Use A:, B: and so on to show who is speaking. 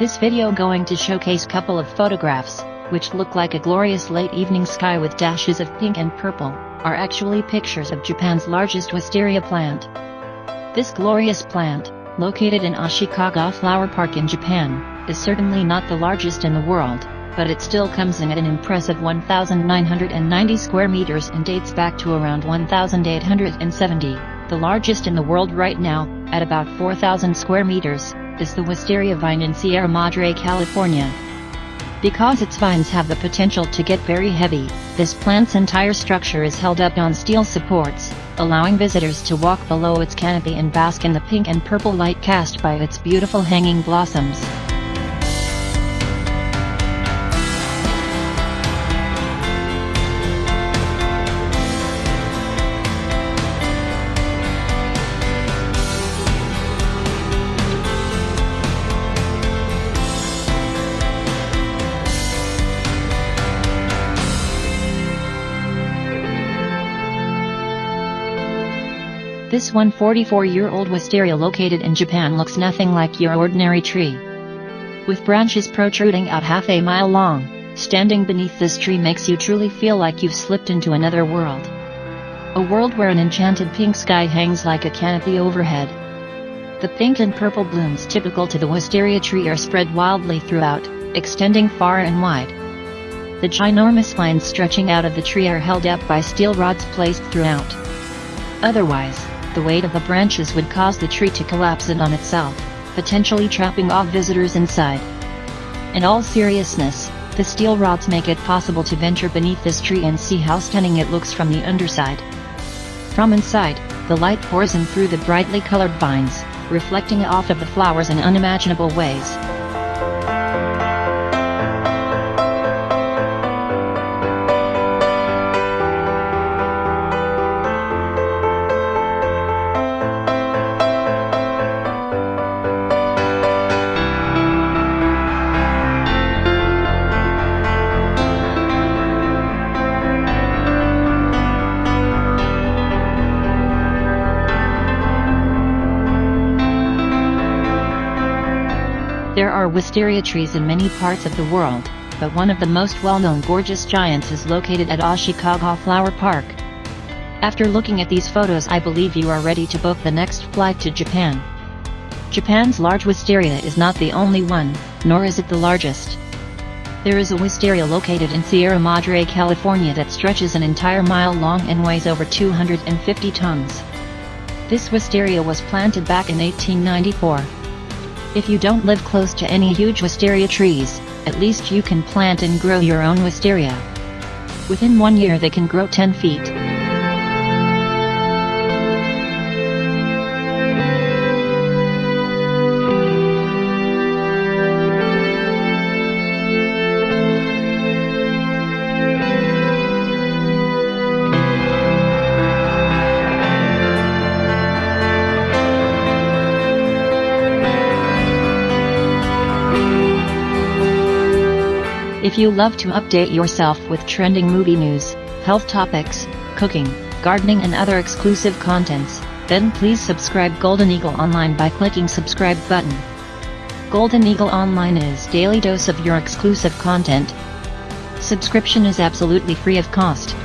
A: This video going to showcase couple of photographs, which look like a glorious late evening sky with dashes of pink and purple, are actually pictures of Japan's largest wisteria plant. This glorious plant, located in Ashikaga Flower Park in Japan, is certainly not the largest in the world, but it still comes in at an impressive 1,990 square meters and dates back to around 1,870. The largest in the world right now, at about 4,000 square meters, is the wisteria vine in Sierra Madre, California. Because its vines have the potential to get very heavy, this plant's entire structure is held up on steel supports, allowing visitors to walk below its canopy and bask in the pink and purple light cast by its beautiful hanging blossoms. This 144-year-old wisteria located in Japan looks nothing like your ordinary tree. With branches protruding out half a mile long, standing beneath this tree makes you truly feel like you've slipped into another world. A world where an enchanted pink sky hangs like a canopy overhead. The pink and purple blooms typical to the wisteria tree are spread wildly throughout, extending far and wide. The ginormous vines stretching out of the tree are held up by steel rods placed throughout. Otherwise, the weight of the branches would cause the tree to collapse in on itself, potentially trapping off visitors inside. In all seriousness, the steel rods make it possible to venture beneath this tree and see how stunning it looks from the underside. From inside, the light pours in through the brightly colored vines, reflecting off of the flowers in unimaginable ways. There are wisteria trees in many parts of the world, but one of the most well-known gorgeous giants is located at Ashikaga Flower Park. After looking at these photos I believe you are ready to book the next flight to Japan. Japan's large wisteria is not the only one, nor is it the largest. There is a wisteria located in Sierra Madre, California that stretches an entire mile long and weighs over 250 tons. This wisteria was planted back in 1894. If you don't live close to any huge wisteria trees, at least you can plant and grow your own wisteria. Within one year they can grow 10 feet. If you love to update yourself with trending movie news, health topics, cooking, gardening and other exclusive contents, then please subscribe Golden Eagle Online by clicking subscribe button. Golden Eagle Online is daily dose of your exclusive content. Subscription is absolutely free of cost.